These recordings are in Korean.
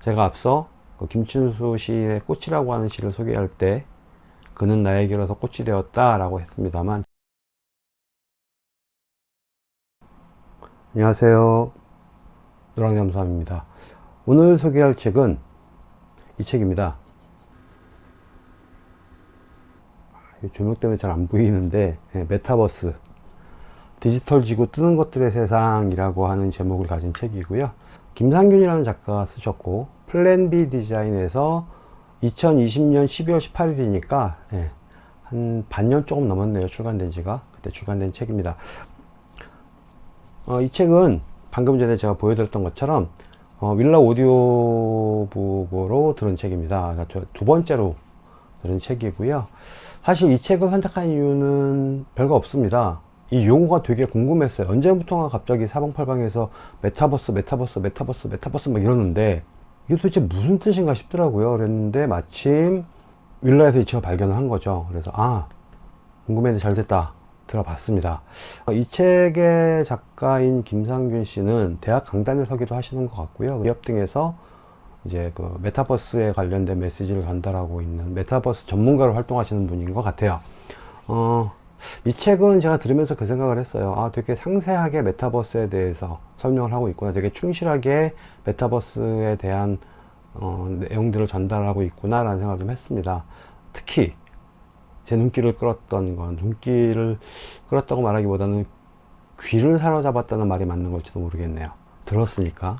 제가 앞서 그 김춘수 시의 꽃이라고 하는 시를 소개할 때 그는 나에게로서 꽃이 되었다 라고 했습니다만. 안녕하세요. 노랑잠수함입니다. 오늘 소개할 책은 이 책입니다. 조명 때문에 잘 안 보이는데 네, 메타버스. 디지털 지구 뜨는 것들의 세상이라고 하는 제목을 가진 책이고요 김상균이라는 작가가 쓰셨고 플랜 B 디자인에서 2020년 12월 18일이니까 네, 한 반년 조금 넘었네요. 출간된 지가. 그때 출간된 책입니다. 어, 이 책은 방금 전에 제가 보여드렸던 것처럼 어, 윌라 오디오북으로 들은 책입니다. 그러니까 두 번째로 들은 책이고요. 사실 이 책을 선택한 이유는 별거 없습니다 이 용어가 되게 궁금했어요. 언제부턴가 갑자기 사방팔방에서 메타버스 메타버스 메타버스 메타버스 막 이러는데 이게 도대체 무슨 뜻인가 싶더라고요. 그랬는데 마침 윌라에서 이 책을 발견을 한 거죠. 그래서 아 궁금했는데 잘 됐다. 들어봤습니다. 이 책의 작가인 김상균 씨는 대학 강단에 서기도 하시는 것 같고요. 기업 등에서 이제 그 메타버스에 관련된 메시지를 전달하고 있는 메타버스 전문가로 활동하시는 분인 것 같아요. 어, 이 책은 제가 들으면서 그 생각을 했어요. 아 되게 상세하게 메타버스에 대해서 설명을 하고 있구나. 되게 충실하게 메타버스에 대한 어, 내용들을 전달하고 있구나 라는 생각을 좀 했습니다. 특히 제 눈길을 끌었던 건 눈길을 끌었다고 말하기보다는 귀를 사로잡았다는 말이 맞는 걸지도 모르겠네요. 들었으니까.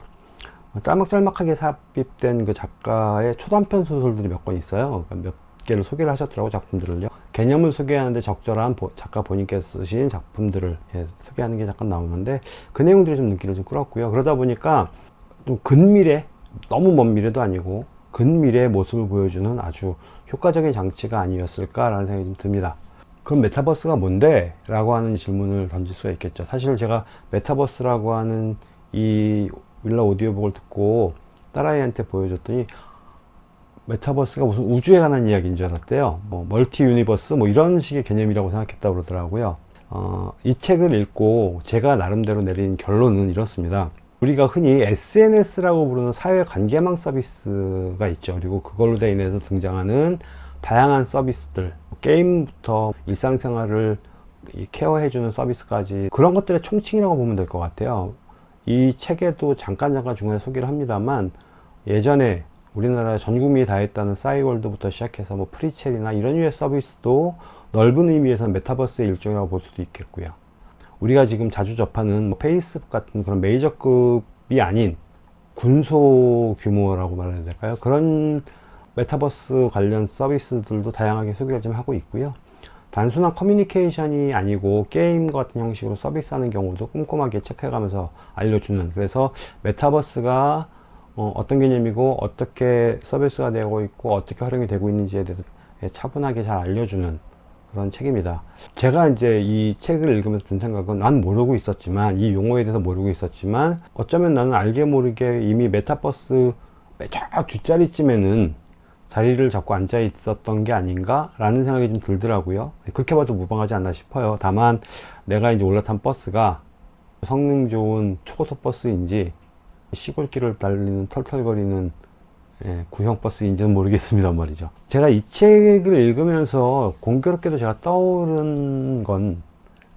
짤막짤막하게 삽입된 그 작가의 초단편 소설들이 몇 권 있어요. 그러니까 몇 개를 소개를 하셨더라고 작품들을요 개념을 소개하는데 적절한 작가 본인께서 쓰신 작품들을 예, 소개하는 게 잠깐 나오는데 그 내용들이 좀 눈길을 좀 끌었고요. 그러다 보니까 좀 근미래 너무 먼 미래도 아니고 근미래의 모습을 보여주는 아주 효과적인 장치가 아니었을까 라는 생각이 좀 듭니다. 그럼 메타버스가 뭔데? 라고 하는 질문을 던질 수가 있겠죠. 사실 제가 메타버스라고 하는 이 윌라 오디오북을 듣고 딸아이한테 보여줬더니 메타버스가 무슨 우주에 관한 이야기인 줄 알았대요. 뭐 multi universe 뭐 이런 식의 개념이라고 생각했다고 그러더라고요. 어, 이 책을 읽고 제가 나름대로 내린 결론은 이렇습니다. 우리가 흔히 SNS라고 부르는 사회 관계망 서비스가 있죠. 그리고 그걸로 돼 인해서 등장하는 다양한 서비스들 게임부터 일상생활을 care해주는 서비스까지 그런 것들의 총칭이라고 보면 될 것 같아요. 이 책에도 잠깐 잠깐 중간에 소개를 합니다만 예전에 우리나라 전 국민이 다 했다는 싸이월드부터 시작해서 뭐 프리첼이나 이런 유의 서비스도 넓은 의미에서 메타버스의 일종이라고 볼 수도 있겠고요. 우리가 지금 자주 접하는 뭐 페이스북 같은 그런 메이저급이 아닌 군소 규모라고 말해야 될까요? 그런 메타버스 관련 서비스들도 다양하게 소개를 좀 하고 있고요. 단순한 커뮤니케이션이 아니고 게임 같은 형식으로 서비스하는 경우도 꼼꼼하게 체크해가면서 알려주는 그래서 메타버스가 어, 떤 개념이고 어떻게 서비스가 되고 있고 어떻게 활용이 되고 있는지에 대해서 차분하게 잘 알려주는 그런 책입니다. 제가 이제 이 책을 읽으면서 든 생각은 난 모르고 있었지만 이 용어에 대해서 모르고 있었지만 어쩌면 나는 알게 모르게 이미 메타버스 저 뒷자리쯤에는 자리를 잡고 앉아 있었던 게 아닌가 라는 생각이 좀 들더라고요. 그렇게 봐도 무방하지 않나 싶어요. 다만 내가 이제 올라탄 버스가 성능 좋은 초고속 버스인지 시골길을 달리는 털털거리는 예, 구형 버스인지는 모르겠습니다 말이죠 제가 이 책을 읽으면서 공교롭게도 제가 떠오른 건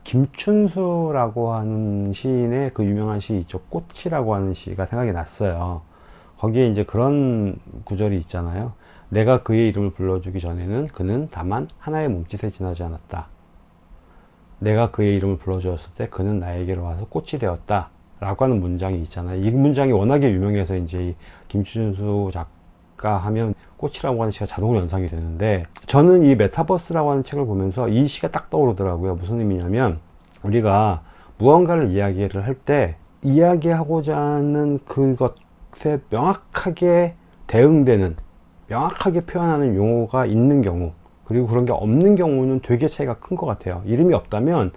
김춘수라고 하는 시인의 그 유명한 시 있죠 꽃이라고 하는 시가 생각이 났어요 거기에 이제 그런 구절이 있잖아요 내가 그의 이름을 불러주기 전에는 그는 다만 하나의 몸짓에 지나지 않았다. 내가 그의 이름을 불러주었을 때 그는 나에게로 와서 꽃이 되었다. 라고 하는 문장이 있잖아요. 이 문장이 워낙에 유명해서 이제 김춘수 작가 하면 꽃이라고 하는 시가 자동으로 연상이 되는데 저는 이 메타버스라고 하는 책을 보면서 이 시가 딱 떠오르더라고요. 무슨 의미냐면 우리가 무언가를 이야기를 할 때 이야기하고자 하는 그것에 명확하게 대응되는 명확하게 표현하는 용어가 있는 경우 그리고 그런 게 없는 경우는 되게 차이가 큰 것 같아요 이름이 없다면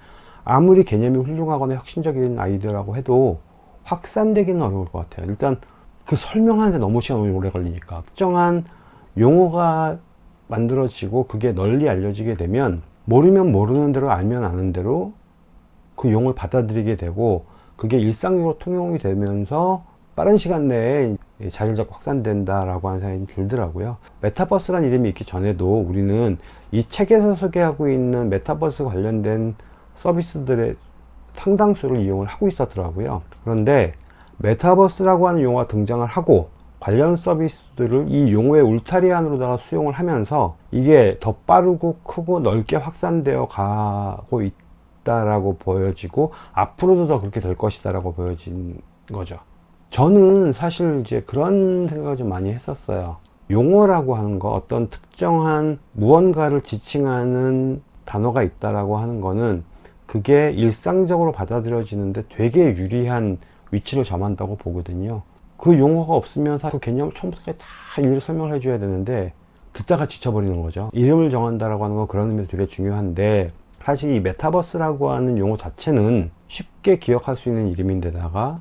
아무리 개념이 훌륭하거나 혁신적인 아이디어라고 해도 확산되기는 어려울 것 같아요 일단 그 설명하는데 너무 시간이 오래 걸리니까 특정한 용어가 만들어지고 그게 널리 알려지게 되면 모르면 모르는 대로 알면 아는 대로 그 용어를 받아들이게 되고 그게 일상적으로 통용이 되면서 빠른 시간 내에 이 자리를 잡고 확산된다라고 하는 생각이 들더라고요. 메타버스라는 이름이 있기 전에도 우리는 이 책에서 소개하고 있는 메타버스 관련된 서비스들의 상당수를 이용을 하고 있었더라고요. 그런데 메타버스라고 하는 용어가 등장을 하고 관련 서비스들을 이 용어의 울타리 안으로다가 수용을 하면서 이게 더 빠르고 크고 넓게 확산되어 가고 있다라고 보여지고 앞으로도 더 그렇게 될 것이다라고 보여진 거죠. 저는 사실 이제 그런 생각을 좀 많이 했었어요. 용어라고 하는 거 어떤 특정한 무언가를 지칭하는 단어가 있다라고 하는 거는 그게 일상적으로 받아들여지는데 되게 유리한 위치를 점한다고 보거든요. 그 용어가 없으면 사실 그 개념을 처음부터 다 일일이 설명을 해줘야 되는데 듣다가 지쳐버리는 거죠. 이름을 정한다라고 하는 건 그런 의미에서 되게 중요한데 사실 이 메타버스라고 하는 용어 자체는 쉽게 기억할 수 있는 이름인데다가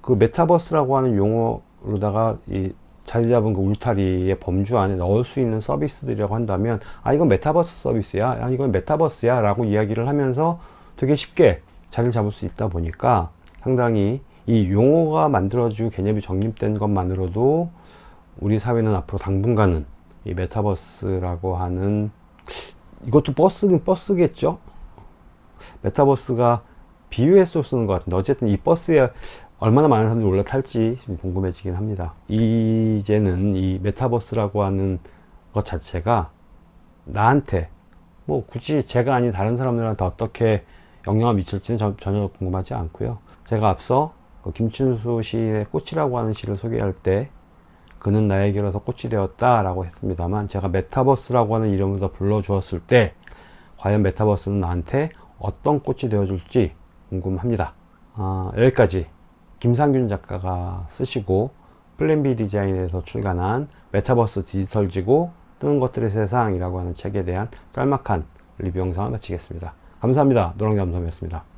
그 메타버스라고 하는 용어로다가 이 자리 잡은 그 울타리의 범주 안에 넣을 수 있는 서비스들이라고 한다면 아 이건 메타버스 서비스야. 아 이건 메타버스야. 라고 이야기를 하면서 되게 쉽게 자리를 잡을 수 있다 보니까 상당히 이 용어가 만들어지고 개념이 정립된 것만으로도 우리 사회는 앞으로 당분간은 이 메타버스라고 하는 이것도 버스긴 버스겠죠? 메타버스가 비유해서 쓰는 것 같은데 어쨌든 이 버스에 얼마나 많은 사람들이 올라탈지 좀 궁금해지긴 합니다. 이제는 이 메타버스라고 하는 것 자체가 나한테 뭐 굳이 제가 아닌 다른 사람들한테 어떻게 영향을 미칠지는 저- 전혀 궁금하지 않고요. 제가 앞서 그 김춘수 시의 꽃이라고 하는 시를 소개할 때 그는 나에게로서 꽃이 되었다 라고 했습니다만 제가 메타버스라고 하는 이름으로 더 불러주었을 때 과연 메타버스는 나한테 어떤 꽃이 되어줄지 궁금합니다. 아, 여기까지 김상균 작가가 쓰시고 플랜B 디자인에서 출간한 메타버스 디지털 지구 뜨는 것들의 세상이라고 하는 책에 대한 짤막한 리뷰 영상을 마치겠습니다. 감사합니다. 노랑잠수함이었습니다